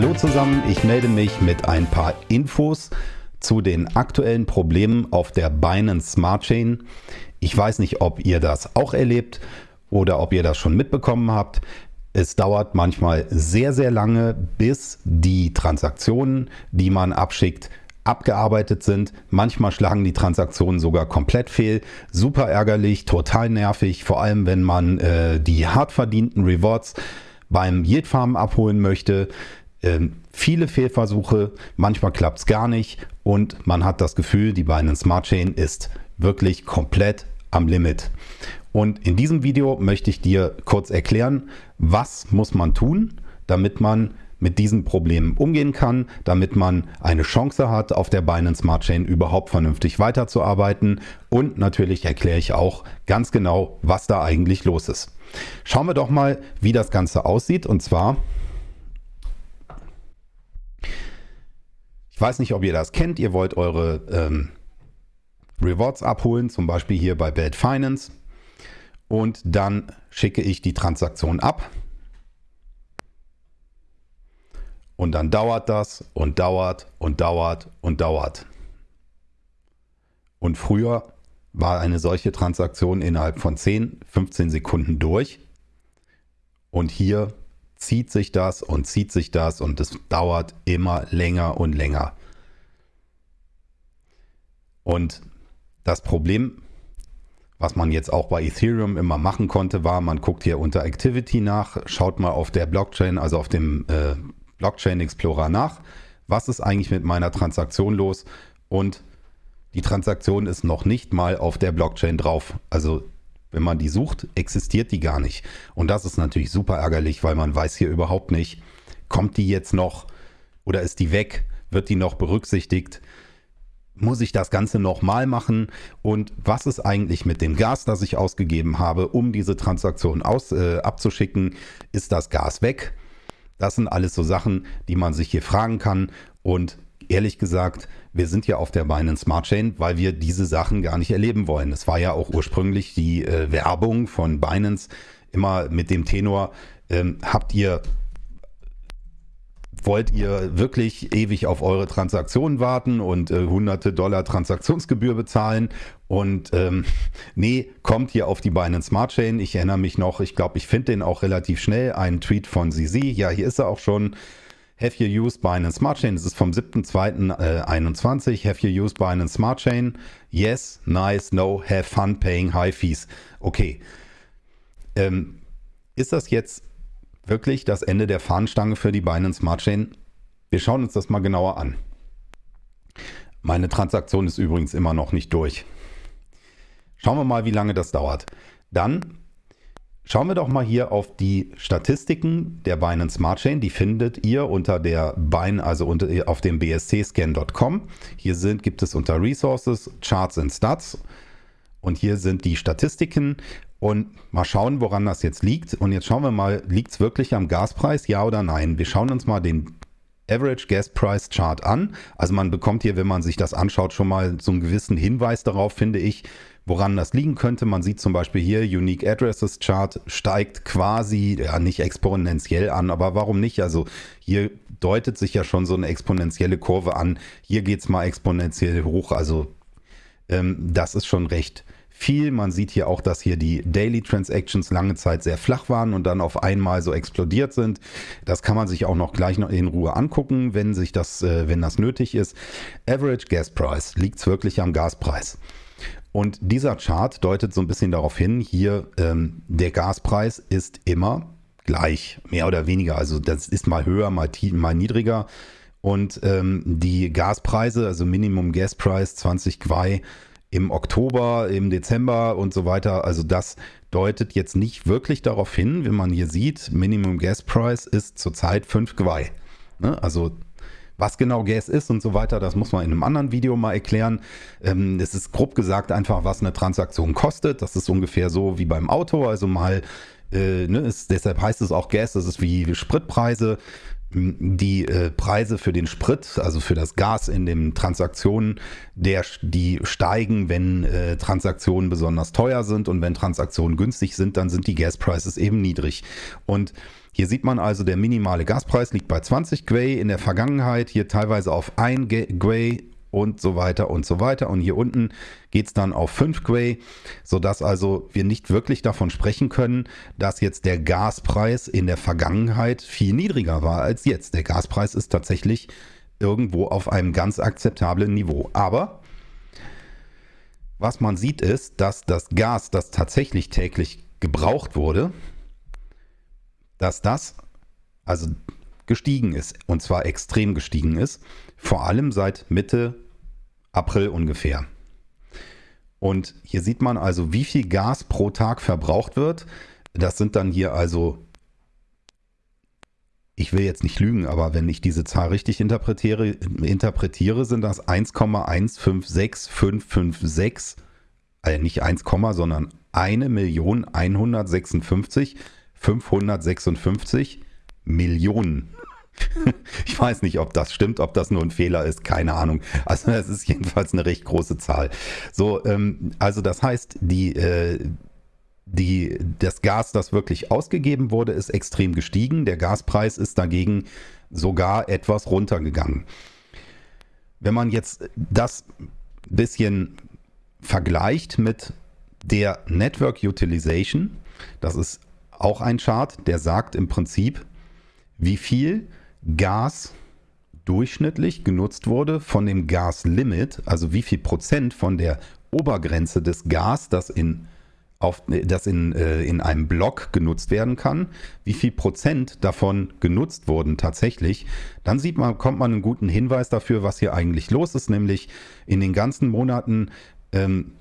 Hallo zusammen, ich melde mich mit ein paar Infos zu den aktuellen Problemen auf der Binance Smart Chain. Ich weiß nicht, ob ihr das auch erlebt oder ob ihr das schon mitbekommen habt. Es dauert manchmal sehr, sehr lange, bis die Transaktionen, die man abschickt, abgearbeitet sind. Manchmal schlagen die Transaktionen sogar komplett fehl. Super ärgerlich, total nervig, vor allem wenn man äh, die hart verdienten Rewards beim Yield Farm abholen möchte. Ähm, viele Fehlversuche, manchmal klappt es gar nicht und man hat das Gefühl, die Binance Smart Chain ist wirklich komplett am Limit. Und in diesem Video möchte ich dir kurz erklären, was muss man tun, damit man mit diesen Problemen umgehen kann, damit man eine Chance hat, auf der Binance Smart Chain überhaupt vernünftig weiterzuarbeiten. Und natürlich erkläre ich auch ganz genau, was da eigentlich los ist. Schauen wir doch mal, wie das Ganze aussieht. Und zwar, ich weiß nicht, ob ihr das kennt, ihr wollt eure ähm, Rewards abholen, zum Beispiel hier bei Bad Finance. Und dann schicke ich die Transaktion ab. Und dann dauert das und dauert und dauert und dauert. Und früher war eine solche Transaktion innerhalb von 10, 15 Sekunden durch. Und hier zieht sich das und zieht sich das und es dauert immer länger und länger. Und das Problem, was man jetzt auch bei Ethereum immer machen konnte, war, man guckt hier unter Activity nach, schaut mal auf der Blockchain, also auf dem äh, Blockchain Explorer nach. Was ist eigentlich mit meiner Transaktion los? Und die Transaktion ist noch nicht mal auf der Blockchain drauf. Also wenn man die sucht, existiert die gar nicht. Und das ist natürlich super ärgerlich, weil man weiß hier überhaupt nicht, kommt die jetzt noch oder ist die weg? Wird die noch berücksichtigt? Muss ich das Ganze nochmal machen? Und was ist eigentlich mit dem Gas, das ich ausgegeben habe, um diese Transaktion aus, äh, abzuschicken? Ist das Gas weg? Das sind alles so Sachen, die man sich hier fragen kann. Und ehrlich gesagt, wir sind ja auf der Binance Smart Chain, weil wir diese Sachen gar nicht erleben wollen. Es war ja auch ursprünglich die äh, Werbung von Binance immer mit dem Tenor, ähm, habt ihr wollt ihr wirklich ewig auf eure Transaktionen warten und äh, hunderte Dollar Transaktionsgebühr bezahlen? Und ähm, nee, kommt hier auf die Binance Smart Chain. Ich erinnere mich noch, ich glaube, ich finde den auch relativ schnell. Ein Tweet von Sisi. Ja, hier ist er auch schon. Have you used Binance Smart Chain? Das ist vom 7.2.21. Äh, have you used Binance Smart Chain? Yes, nice, no, have fun paying high fees. Okay. Ähm, ist das jetzt wirklich das Ende der Fahnenstange für die Binance Smart Chain? Wir schauen uns das mal genauer an. Meine Transaktion ist übrigens immer noch nicht durch. Schauen wir mal, wie lange das dauert. Dann schauen wir doch mal hier auf die Statistiken der Binance Smart Chain. Die findet ihr unter der Bin, also unter, auf dem bscscan.com. Hier sind, gibt es unter Resources, Charts and Stats. Und hier sind die Statistiken. Und mal schauen, woran das jetzt liegt. Und jetzt schauen wir mal, liegt es wirklich am Gaspreis, ja oder nein? Wir schauen uns mal den Average Gas Price Chart an. Also man bekommt hier, wenn man sich das anschaut, schon mal so einen gewissen Hinweis darauf, finde ich, woran das liegen könnte. Man sieht zum Beispiel hier, Unique Addresses Chart steigt quasi, ja nicht exponentiell an, aber warum nicht? Also hier deutet sich ja schon so eine exponentielle Kurve an. Hier geht es mal exponentiell hoch. Also ähm, das ist schon recht viel. Man sieht hier auch, dass hier die Daily Transactions lange Zeit sehr flach waren und dann auf einmal so explodiert sind. Das kann man sich auch noch gleich noch in Ruhe angucken, wenn sich das, äh, wenn das nötig ist. Average Gas Price liegt wirklich am Gaspreis. Und dieser Chart deutet so ein bisschen darauf hin, hier ähm, der Gaspreis ist immer gleich, mehr oder weniger. Also das ist mal höher, mal, mal niedriger. Und ähm, die Gaspreise, also Minimum Gas Price 20 Quai, im Oktober, im Dezember und so weiter. Also das deutet jetzt nicht wirklich darauf hin, wenn man hier sieht, Minimum Gas Price ist zurzeit 5 Gwei. Ne? Also was genau Gas ist und so weiter, das muss man in einem anderen Video mal erklären. Ähm, es ist grob gesagt einfach, was eine Transaktion kostet. Das ist ungefähr so wie beim Auto. Also mal, äh, ne, ist, deshalb heißt es auch Gas, das ist wie Spritpreise. Die äh, Preise für den Sprit, also für das Gas in den Transaktionen, der, die steigen, wenn äh, Transaktionen besonders teuer sind und wenn Transaktionen günstig sind, dann sind die Gasprices eben niedrig. Und hier sieht man also, der minimale Gaspreis liegt bei 20 Gwei in der Vergangenheit, hier teilweise auf 1 Gwei und so weiter und so weiter. Und hier unten geht es dann auf 5 Gwei, sodass also wir nicht wirklich davon sprechen können, dass jetzt der Gaspreis in der Vergangenheit viel niedriger war als jetzt. Der Gaspreis ist tatsächlich irgendwo auf einem ganz akzeptablen Niveau. Aber was man sieht ist, dass das Gas, das tatsächlich täglich gebraucht wurde, dass das also gestiegen ist und zwar extrem gestiegen ist, vor allem seit Mitte April ungefähr. Und hier sieht man also, wie viel Gas pro Tag verbraucht wird. Das sind dann hier also, ich will jetzt nicht lügen, aber wenn ich diese Zahl richtig interpretiere, interpretiere sind das 1,156556, also nicht 1, sondern 1.156.556 Millionen Ich weiß nicht, ob das stimmt, ob das nur ein Fehler ist, keine Ahnung. Also es ist jedenfalls eine recht große Zahl. So, ähm, also das heißt, die, äh, die, das Gas, das wirklich ausgegeben wurde, ist extrem gestiegen. Der Gaspreis ist dagegen sogar etwas runtergegangen. Wenn man jetzt das bisschen vergleicht mit der Network Utilization, das ist auch ein Chart, der sagt im Prinzip, wie viel Gas durchschnittlich genutzt wurde von dem Gaslimit, also wie viel Prozent von der Obergrenze des Gas, das in auf, das in, äh, in einem Block genutzt werden kann, wie viel Prozent davon genutzt wurden tatsächlich, dann sieht man, kommt man einen guten Hinweis dafür, was hier eigentlich los ist, nämlich in den ganzen Monaten ähm,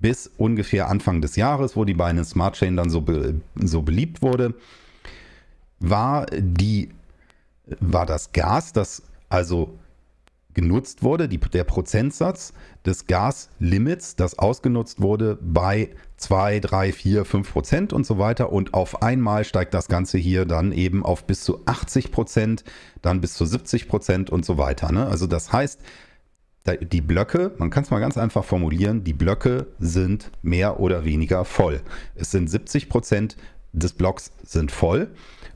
bis ungefähr Anfang des Jahres, wo die Binance Smart Chain dann so, be, so beliebt wurde, war die war das Gas, das also genutzt wurde, die, der Prozentsatz des Gaslimits, das ausgenutzt wurde, bei 2, 3, 4, 5 Prozent und so weiter. Und auf einmal steigt das Ganze hier dann eben auf bis zu 80 Prozent, dann bis zu 70 Prozent und so weiter. Ne? Also das heißt, die Blöcke, man kann es mal ganz einfach formulieren, die Blöcke sind mehr oder weniger voll. Es sind 70 Prozent des Blocks sind voll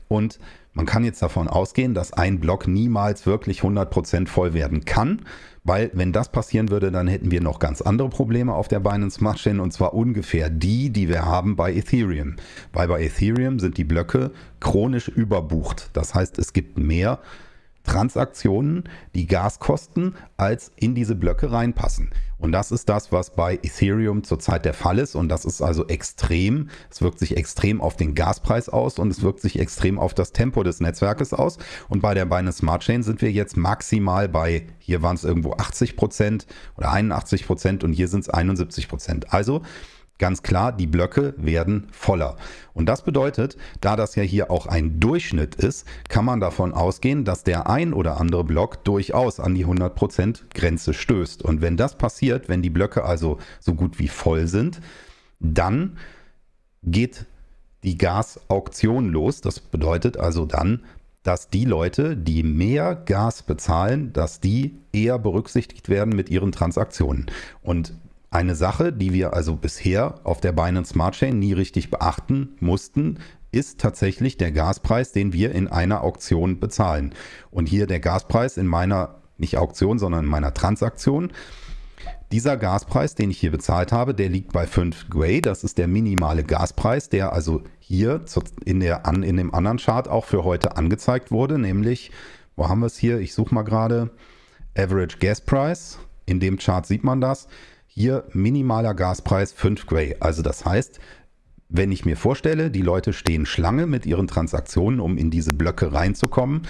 und man kann jetzt davon ausgehen, dass ein Block niemals wirklich 100% voll werden kann, weil wenn das passieren würde, dann hätten wir noch ganz andere Probleme auf der Binance Smart Chain und zwar ungefähr die, die wir haben bei Ethereum. Weil bei Ethereum sind die Blöcke chronisch überbucht. Das heißt, es gibt mehr Transaktionen, die Gas kosten, als in diese Blöcke reinpassen. Und das ist das, was bei Ethereum zurzeit der Fall ist. Und das ist also extrem. Es wirkt sich extrem auf den Gaspreis aus und es wirkt sich extrem auf das Tempo des Netzwerkes aus. Und bei der Binance Smart Chain sind wir jetzt maximal bei, hier waren es irgendwo 80 Prozent oder 81 Prozent und hier sind es 71 Prozent. Also Ganz klar, die Blöcke werden voller. Und das bedeutet, da das ja hier auch ein Durchschnitt ist, kann man davon ausgehen, dass der ein oder andere Block durchaus an die 100% Grenze stößt. Und wenn das passiert, wenn die Blöcke also so gut wie voll sind, dann geht die Gasauktion los. Das bedeutet also dann, dass die Leute, die mehr Gas bezahlen, dass die eher berücksichtigt werden mit ihren Transaktionen. Und eine Sache, die wir also bisher auf der Binance Smart Chain nie richtig beachten mussten, ist tatsächlich der Gaspreis, den wir in einer Auktion bezahlen. Und hier der Gaspreis in meiner, nicht Auktion, sondern in meiner Transaktion. Dieser Gaspreis, den ich hier bezahlt habe, der liegt bei 5 Gray. Das ist der minimale Gaspreis, der also hier in, der, in dem anderen Chart auch für heute angezeigt wurde, nämlich, wo haben wir es hier? Ich suche mal gerade. Average Gas Price. In dem Chart sieht man das. Hier minimaler Gaspreis 5 Gray. Also das heißt, wenn ich mir vorstelle, die Leute stehen Schlange mit ihren Transaktionen, um in diese Blöcke reinzukommen,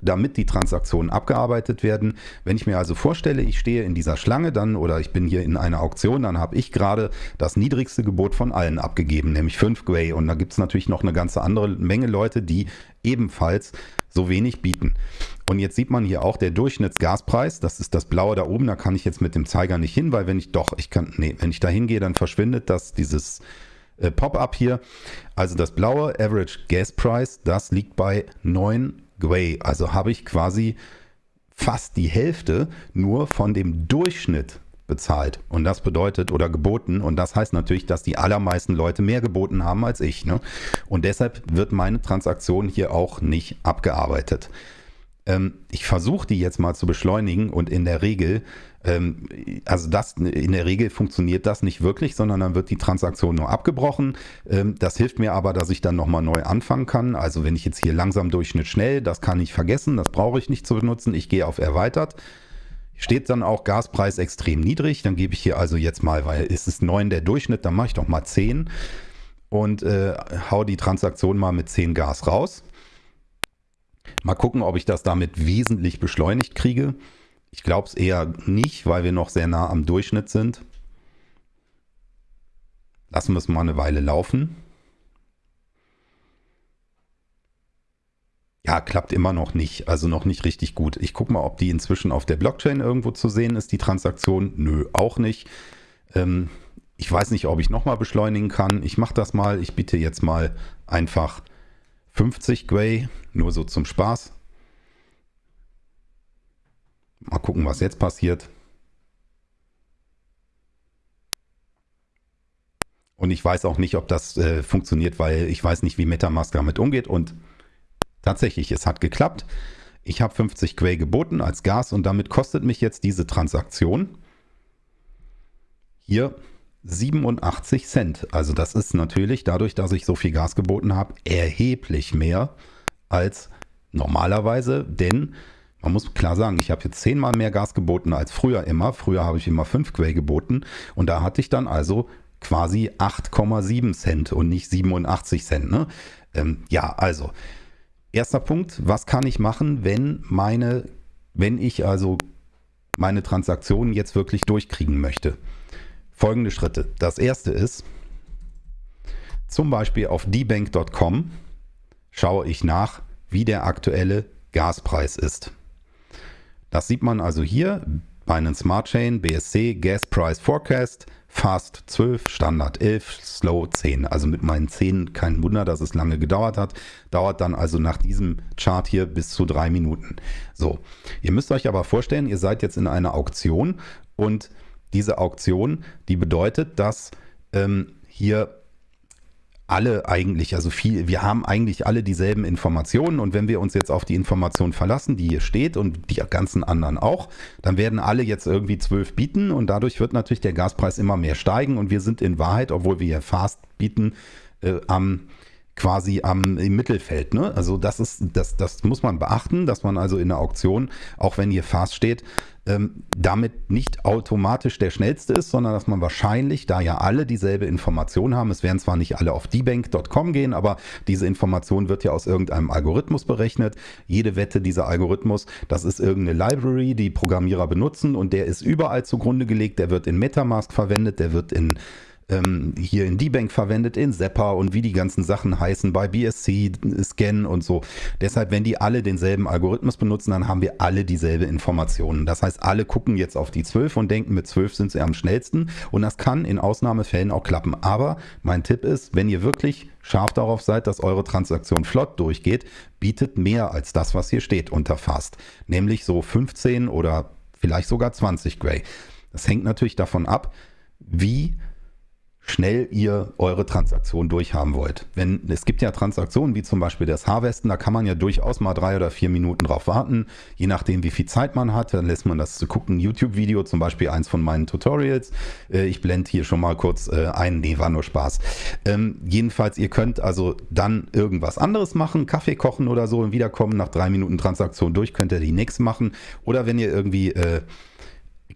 damit die Transaktionen abgearbeitet werden. Wenn ich mir also vorstelle, ich stehe in dieser Schlange dann oder ich bin hier in einer Auktion, dann habe ich gerade das niedrigste Gebot von allen abgegeben, nämlich 5 Gray. Und da gibt es natürlich noch eine ganze andere Menge Leute, die ebenfalls so wenig bieten. Und jetzt sieht man hier auch der Durchschnittsgaspreis, das ist das blaue da oben, da kann ich jetzt mit dem Zeiger nicht hin, weil wenn ich doch, ich kann, nee, wenn ich da hingehe, dann verschwindet das, dieses äh, Pop-up hier. Also das blaue Average Gas Price, das liegt bei 9 Gwei. Also habe ich quasi fast die Hälfte nur von dem Durchschnitt bezahlt. Und das bedeutet oder geboten. Und das heißt natürlich, dass die allermeisten Leute mehr geboten haben als ich. Ne? Und deshalb wird meine Transaktion hier auch nicht abgearbeitet. Ähm, ich versuche die jetzt mal zu beschleunigen und in der Regel, ähm, also das, in der Regel funktioniert das nicht wirklich, sondern dann wird die Transaktion nur abgebrochen. Ähm, das hilft mir aber, dass ich dann nochmal neu anfangen kann. Also wenn ich jetzt hier langsam Durchschnitt schnell, das kann ich vergessen, das brauche ich nicht zu benutzen. Ich gehe auf erweitert. Steht dann auch Gaspreis extrem niedrig, dann gebe ich hier also jetzt mal, weil es ist 9 der Durchschnitt, dann mache ich doch mal 10 und äh, hau die Transaktion mal mit 10 Gas raus. Mal gucken, ob ich das damit wesentlich beschleunigt kriege. Ich glaube es eher nicht, weil wir noch sehr nah am Durchschnitt sind. Lassen wir es mal eine Weile laufen. Ja, klappt immer noch nicht. Also noch nicht richtig gut. Ich gucke mal, ob die inzwischen auf der Blockchain irgendwo zu sehen ist, die Transaktion. Nö, auch nicht. Ähm, ich weiß nicht, ob ich nochmal beschleunigen kann. Ich mache das mal. Ich biete jetzt mal einfach 50 Gwei, nur so zum Spaß. Mal gucken, was jetzt passiert. Und ich weiß auch nicht, ob das äh, funktioniert, weil ich weiß nicht, wie Metamask damit umgeht. Und tatsächlich, es hat geklappt. Ich habe 50 Quay geboten als Gas und damit kostet mich jetzt diese Transaktion hier 87 Cent. Also das ist natürlich dadurch, dass ich so viel Gas geboten habe, erheblich mehr als normalerweise, denn man muss klar sagen, ich habe jetzt zehnmal mehr Gas geboten als früher immer. Früher habe ich immer 5 Quay geboten und da hatte ich dann also quasi 8,7 Cent und nicht 87 Cent. Ne? Ähm, ja, also erster Punkt, was kann ich machen, wenn meine, wenn ich also meine Transaktionen jetzt wirklich durchkriegen möchte? Folgende Schritte. Das erste ist, zum Beispiel auf dbank.com schaue ich nach, wie der aktuelle Gaspreis ist. Das sieht man also hier, Binance Smart Chain, BSC, Gas Price Forecast, Fast 12, Standard 11, Slow 10. Also mit meinen 10 kein Wunder, dass es lange gedauert hat. Dauert dann also nach diesem Chart hier bis zu drei Minuten. So, ihr müsst euch aber vorstellen, ihr seid jetzt in einer Auktion und diese Auktion, die bedeutet, dass ähm, hier alle eigentlich, also viel, wir haben eigentlich alle dieselben Informationen und wenn wir uns jetzt auf die Information verlassen, die hier steht und die ganzen anderen auch, dann werden alle jetzt irgendwie zwölf bieten und dadurch wird natürlich der Gaspreis immer mehr steigen und wir sind in Wahrheit, obwohl wir hier fast bieten, äh, am quasi am im Mittelfeld. Ne? Also das ist, das, das muss man beachten, dass man also in der Auktion, auch wenn hier fast steht, ähm, damit nicht automatisch der schnellste ist, sondern dass man wahrscheinlich, da ja alle dieselbe Information haben, es werden zwar nicht alle auf dbank.com gehen, aber diese Information wird ja aus irgendeinem Algorithmus berechnet. Jede Wette dieser Algorithmus, das ist irgendeine Library, die Programmierer benutzen und der ist überall zugrunde gelegt, der wird in Metamask verwendet, der wird in ähm, hier in D-Bank verwendet, in Zapper und wie die ganzen Sachen heißen, bei BSC, Scan und so. Deshalb, wenn die alle denselben Algorithmus benutzen, dann haben wir alle dieselbe Informationen. Das heißt, alle gucken jetzt auf die 12 und denken, mit 12 sind sie am schnellsten und das kann in Ausnahmefällen auch klappen. Aber mein Tipp ist, wenn ihr wirklich scharf darauf seid, dass eure Transaktion flott durchgeht, bietet mehr als das, was hier steht unter Fast. Nämlich so 15 oder vielleicht sogar 20 Gray. Das hängt natürlich davon ab, wie schnell ihr eure Transaktion durchhaben wollt. Wenn, es gibt ja Transaktionen wie zum Beispiel das Harvesten, da kann man ja durchaus mal drei oder vier Minuten drauf warten, je nachdem wie viel Zeit man hat, dann lässt man das zu gucken, YouTube-Video, zum Beispiel eins von meinen Tutorials. Äh, ich blende hier schon mal kurz äh, ein, nee, war nur Spaß. Ähm, jedenfalls, ihr könnt also dann irgendwas anderes machen, Kaffee kochen oder so und wiederkommen, nach drei Minuten Transaktion durch, könnt ihr die nächste machen. Oder wenn ihr irgendwie äh,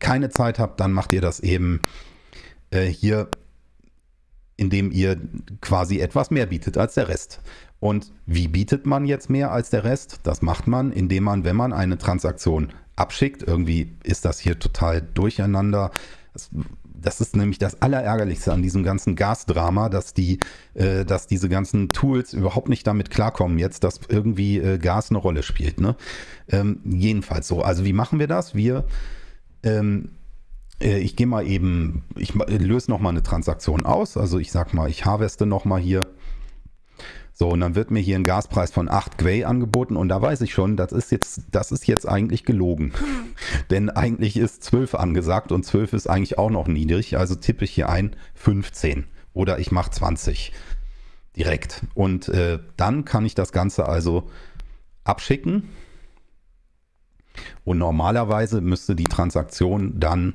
keine Zeit habt, dann macht ihr das eben äh, hier indem ihr quasi etwas mehr bietet als der Rest. Und wie bietet man jetzt mehr als der Rest? Das macht man, indem man, wenn man eine Transaktion abschickt, irgendwie ist das hier total durcheinander. Das, das ist nämlich das Allerärgerlichste an diesem ganzen Gasdrama, dass die, äh, dass diese ganzen Tools überhaupt nicht damit klarkommen jetzt, dass irgendwie äh, Gas eine Rolle spielt. Ne? Ähm, jedenfalls so. Also wie machen wir das? Wir ähm, äh, ich gehe mal eben, ich löse nochmal eine Transaktion aus. Also ich sag mal, ich harveste nochmal hier. So, und dann wird mir hier ein Gaspreis von 8 Gwei angeboten und da weiß ich schon, das ist jetzt, das ist jetzt eigentlich gelogen. Denn eigentlich ist 12 angesagt und 12 ist eigentlich auch noch niedrig. Also tippe ich hier ein 15 oder ich mache 20 direkt. Und äh, dann kann ich das Ganze also abschicken. Und normalerweise müsste die Transaktion dann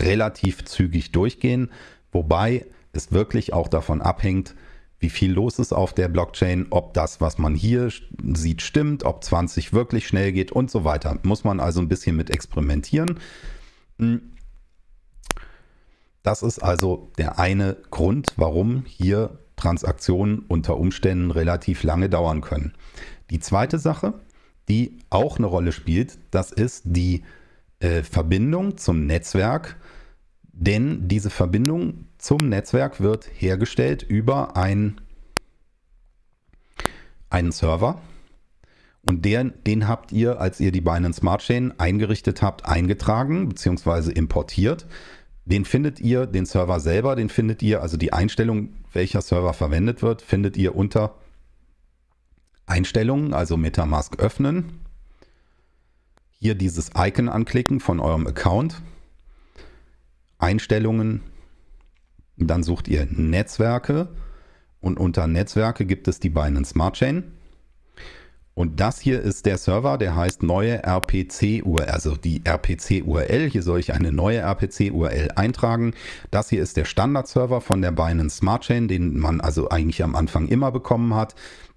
relativ zügig durchgehen, wobei es wirklich auch davon abhängt, wie viel los ist auf der Blockchain, ob das, was man hier sieht, stimmt, ob 20 wirklich schnell geht und so weiter. Muss man also ein bisschen mit experimentieren. Hm. Das ist also der eine Grund, warum hier Transaktionen unter Umständen relativ lange dauern können. Die zweite Sache, die auch eine Rolle spielt, das ist die äh, Verbindung zum Netzwerk denn diese Verbindung zum Netzwerk wird hergestellt über ein, einen Server. Und der, den habt ihr, als ihr die Binance Smart Chain eingerichtet habt, eingetragen bzw. importiert. Den findet ihr, den Server selber, den findet ihr, also die Einstellung, welcher Server verwendet wird, findet ihr unter Einstellungen, also Metamask öffnen. Hier dieses Icon anklicken von eurem Account Einstellungen, dann sucht ihr Netzwerke und unter Netzwerke gibt es die Binance Smart Chain. Und das hier ist der Server, der heißt neue RPC-URL, also die RPC-URL. Hier soll ich eine neue RPC-URL eintragen. Das hier ist der Standard-Server von der Binance Smart Chain, den man also eigentlich am Anfang immer bekommen hat,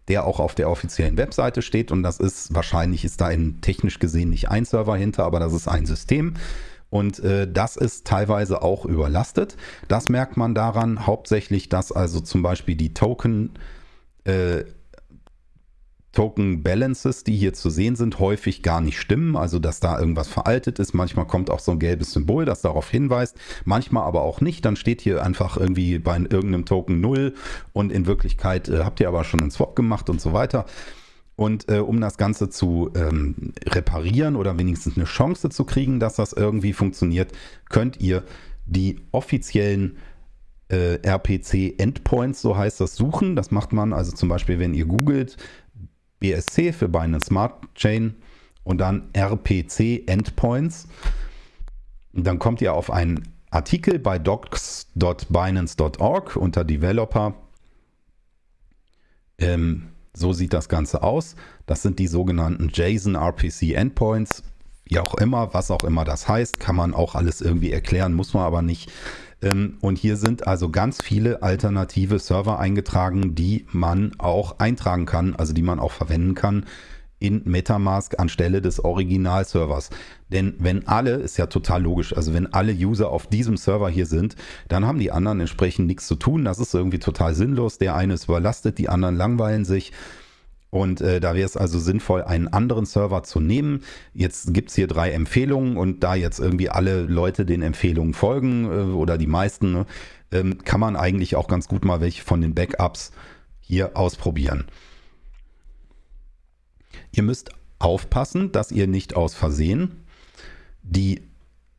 der auch auf der offiziellen Webseite steht. Und das ist, wahrscheinlich ist da in technisch gesehen nicht ein Server hinter, aber das ist ein System. Und äh, das ist teilweise auch überlastet. Das merkt man daran hauptsächlich, dass also zum Beispiel die Token, äh, Token Balances, die hier zu sehen sind, häufig gar nicht stimmen. Also dass da irgendwas veraltet ist. Manchmal kommt auch so ein gelbes Symbol, das darauf hinweist. Manchmal aber auch nicht. Dann steht hier einfach irgendwie bei irgendeinem Token 0 und in Wirklichkeit äh, habt ihr aber schon einen Swap gemacht und so weiter. Und äh, um das Ganze zu ähm, reparieren oder wenigstens eine Chance zu kriegen, dass das irgendwie funktioniert, könnt ihr die offiziellen äh, RPC-Endpoints, so heißt das, suchen. Das macht man also zum Beispiel, wenn ihr googelt BSC für Binance Smart Chain und dann RPC-Endpoints. Dann kommt ihr auf einen Artikel bei docs.binance.org unter Developer. Ähm, so sieht das Ganze aus. Das sind die sogenannten JSON RPC Endpoints. Wie auch immer, was auch immer das heißt, kann man auch alles irgendwie erklären, muss man aber nicht. Ähm, und hier sind also ganz viele alternative Server eingetragen, die man auch eintragen kann, also die man auch verwenden kann in Metamask anstelle des Originalservers. Denn wenn alle, ist ja total logisch, also wenn alle User auf diesem Server hier sind, dann haben die anderen entsprechend nichts zu tun. Das ist irgendwie total sinnlos. Der eine ist überlastet, die anderen langweilen sich. Und äh, da wäre es also sinnvoll, einen anderen Server zu nehmen. Jetzt gibt es hier drei Empfehlungen und da jetzt irgendwie alle Leute den Empfehlungen folgen äh, oder die meisten, ne, ähm, kann man eigentlich auch ganz gut mal welche von den Backups hier ausprobieren. Ihr müsst aufpassen, dass ihr nicht aus Versehen die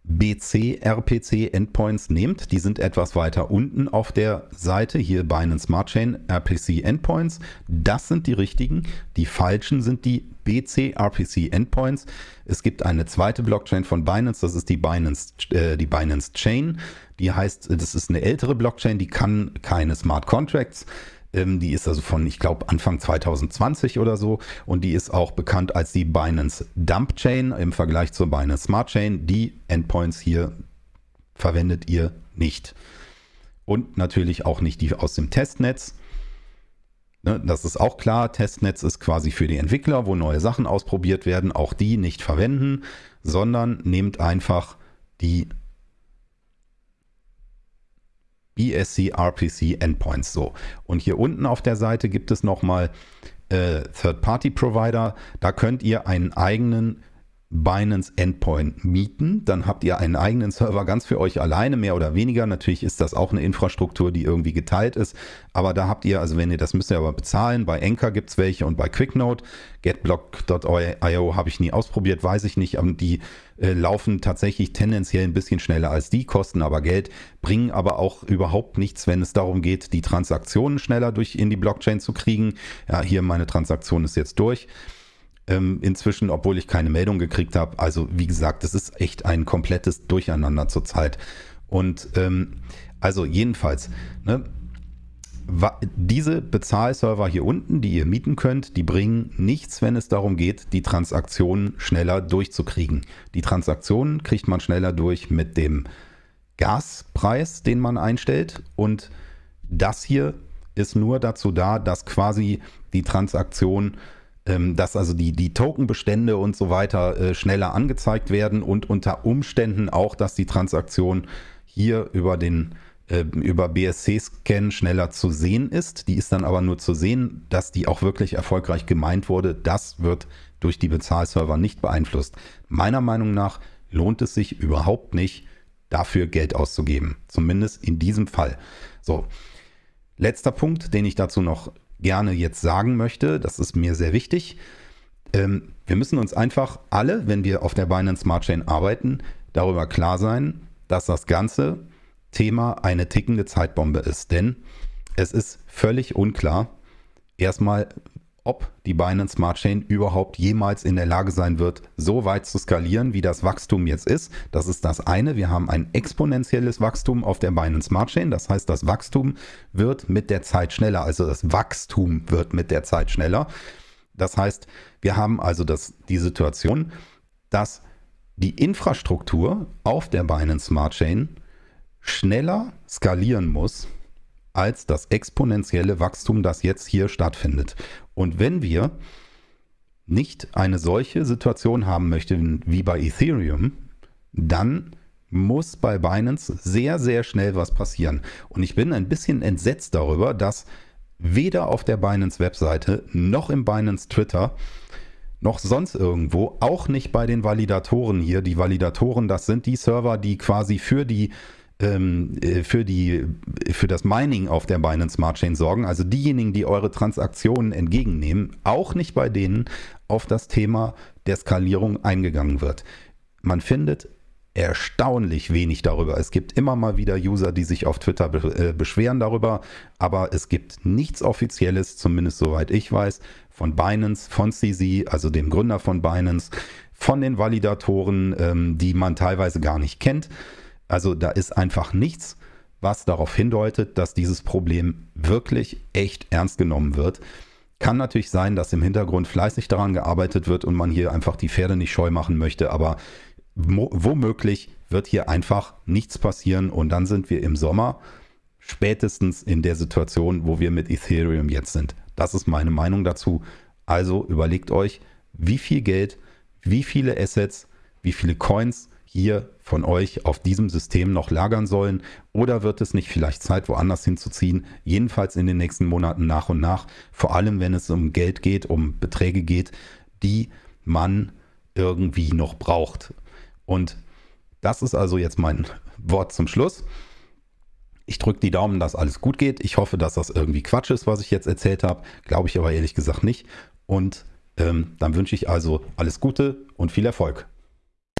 BC-RPC Endpoints nehmt. Die sind etwas weiter unten auf der Seite. Hier Binance Smart Chain RPC Endpoints. Das sind die richtigen. Die falschen sind die BC-RPC Endpoints. Es gibt eine zweite Blockchain von Binance. Das ist die Binance, äh, die Binance Chain. Die heißt, das ist eine ältere Blockchain. Die kann keine Smart Contracts. Ähm, die ist also von, ich glaube, Anfang 2020 oder so. Und die ist auch bekannt als die Binance Dump Chain im Vergleich zur Binance Smart Chain. Die Endpoints hier verwendet ihr nicht. Und natürlich auch nicht die aus dem Testnetz. Ne, das ist auch klar. Testnetz ist quasi für die Entwickler, wo neue Sachen ausprobiert werden. Auch die nicht verwenden, sondern nehmt einfach die BSC RPC Endpoints. So. Und hier unten auf der Seite gibt es nochmal äh, Third-Party-Provider. Da könnt ihr einen eigenen Binance Endpoint mieten. Dann habt ihr einen eigenen Server ganz für euch alleine, mehr oder weniger. Natürlich ist das auch eine Infrastruktur, die irgendwie geteilt ist. Aber da habt ihr, also wenn ihr das müsst ihr aber bezahlen. Bei Anchor gibt es welche und bei QuickNote. Getblock.io habe ich nie ausprobiert, weiß ich nicht. Die äh, laufen tatsächlich tendenziell ein bisschen schneller als die, kosten aber Geld, bringen aber auch überhaupt nichts, wenn es darum geht, die Transaktionen schneller durch in die Blockchain zu kriegen. Ja, hier meine Transaktion ist jetzt durch ähm, inzwischen, obwohl ich keine Meldung gekriegt habe. Also wie gesagt, es ist echt ein komplettes Durcheinander zurzeit. Und ähm, also jedenfalls, ne, diese Bezahlserver hier unten, die ihr mieten könnt, die bringen nichts, wenn es darum geht, die Transaktionen schneller durchzukriegen. Die Transaktionen kriegt man schneller durch mit dem Gaspreis, den man einstellt. Und das hier ist nur dazu da, dass quasi die Transaktion dass also die, die Tokenbestände und so weiter äh, schneller angezeigt werden und unter Umständen auch, dass die Transaktion hier über den äh, über BSC-Scan schneller zu sehen ist. Die ist dann aber nur zu sehen, dass die auch wirklich erfolgreich gemeint wurde. Das wird durch die Bezahlserver nicht beeinflusst. Meiner Meinung nach lohnt es sich überhaupt nicht, dafür Geld auszugeben. Zumindest in diesem Fall. So, letzter Punkt, den ich dazu noch gerne jetzt sagen möchte, das ist mir sehr wichtig. Ähm, wir müssen uns einfach alle, wenn wir auf der Binance Smart Chain arbeiten, darüber klar sein, dass das ganze Thema eine tickende Zeitbombe ist. Denn es ist völlig unklar, erstmal, ob die Binance Smart Chain überhaupt jemals in der Lage sein wird, so weit zu skalieren, wie das Wachstum jetzt ist. Das ist das eine. Wir haben ein exponentielles Wachstum auf der Binance Smart Chain. Das heißt, das Wachstum wird mit der Zeit schneller. Also das Wachstum wird mit der Zeit schneller. Das heißt, wir haben also das, die Situation, dass die Infrastruktur auf der Binance Smart Chain schneller skalieren muss als das exponentielle Wachstum, das jetzt hier stattfindet. Und wenn wir nicht eine solche Situation haben möchten wie bei Ethereum, dann muss bei Binance sehr, sehr schnell was passieren. Und ich bin ein bisschen entsetzt darüber, dass weder auf der Binance-Webseite noch im Binance Twitter noch sonst irgendwo, auch nicht bei den Validatoren hier. Die Validatoren, das sind die Server, die quasi für die ähm, äh, für, die, für das Mining auf der Binance Smart Chain sorgen, also diejenigen, die eure Transaktionen entgegennehmen, auch nicht bei denen auf das Thema der Skalierung eingegangen wird. Man findet erstaunlich wenig darüber. Es gibt immer mal wieder User, die sich auf Twitter äh, beschweren darüber, aber es gibt nichts Offizielles, zumindest soweit ich weiß, von Binance, von CZ, also dem Gründer von Binance, von den Validatoren, ähm, die man teilweise gar nicht kennt. Also da ist einfach nichts, was darauf hindeutet, dass dieses Problem wirklich echt ernst genommen wird. Kann natürlich sein, dass im Hintergrund fleißig daran gearbeitet wird und man hier einfach die Pferde nicht scheu machen möchte, aber womöglich wird hier einfach nichts passieren und dann sind wir im Sommer spätestens in der Situation, wo wir mit Ethereum jetzt sind. Das ist meine Meinung dazu. Also überlegt euch, wie viel Geld, wie viele Assets, wie viele Coins hier von euch auf diesem System noch lagern sollen oder wird es nicht vielleicht Zeit, woanders hinzuziehen? Jedenfalls in den nächsten Monaten nach und nach, vor allem wenn es um Geld geht, um Beträge geht, die man irgendwie noch braucht. Und das ist also jetzt mein Wort zum Schluss. Ich drücke die Daumen, dass alles gut geht. Ich hoffe, dass das irgendwie Quatsch ist, was ich jetzt erzählt habe. Glaube ich aber ehrlich gesagt nicht. Und ähm, dann wünsche ich also alles Gute und viel Erfolg.